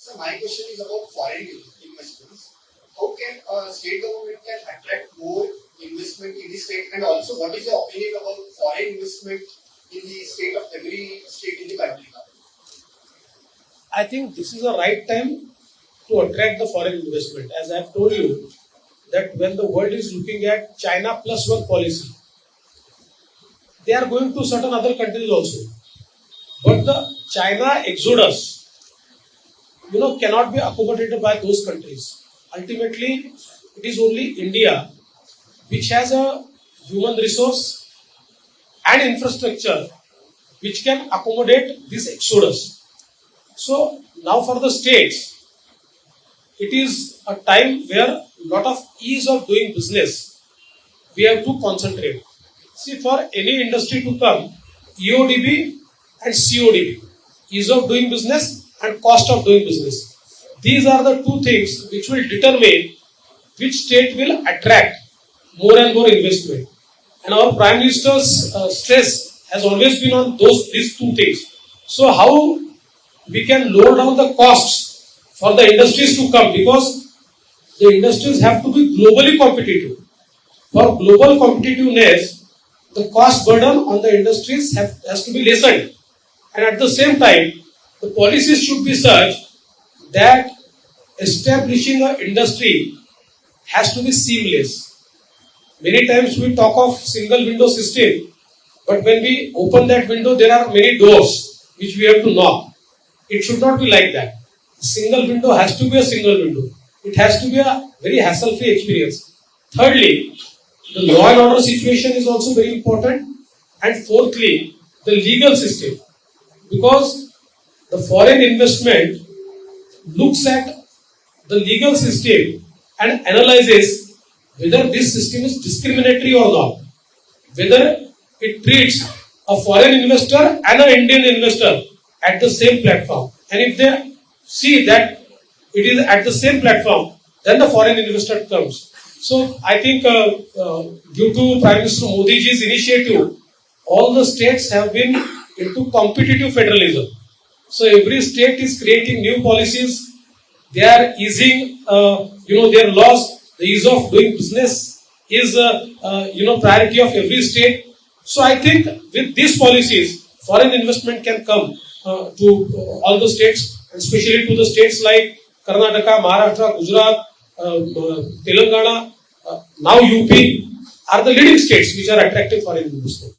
So my question is about foreign investments. How can uh, state government can attract more investment in the state, and also what is your opinion about foreign investment in the state of every state in the country? I think this is the right time to attract the foreign investment. As I have told you, that when the world is looking at China plus one policy, they are going to certain other countries also. But the China exodus, you know, cannot be accommodated by those countries. Ultimately, it is only India which has a human resource and infrastructure which can accommodate this exodus. So now for the states, it is a time where lot of ease of doing business we have to concentrate. See, for any industry to come, EODB and CODB, ease of doing business and cost of doing business. These are the two things which will determine which state will attract more and more investment. And our Prime Minister's uh, stress has always been on those these two things. So how we can lower down the costs for the industries to come because the industries have to be globally competitive. For global competitiveness, the cost burden on the industries have, has to be lessened. And at the same time, the policies should be such that establishing an industry has to be seamless. Many times we talk of single window system, but when we open that window, there are many doors which we have to knock. It should not be like that. Single window has to be a single window. It has to be a very hassle-free experience. Thirdly, the law and order situation is also very important. And fourthly, the legal system. Because the foreign investment looks at the legal system and analyzes whether this system is discriminatory or not. Whether it treats a foreign investor and an Indian investor at the same platform. And if they see that it is at the same platform, then the foreign investor comes. So I think uh, uh, due to Prime Minister Modi ji's initiative, all the states have been into competitive federalism. So every state is creating new policies. They are easing, uh, you know, their laws. The ease of doing business is, uh, uh, you know, priority of every state. So I think with these policies, foreign investment can come uh, to all the states, especially to the states like Karnataka, Maharashtra, Gujarat, uh, uh, Telangana, now UP are the leading states which are attractive foreign investment.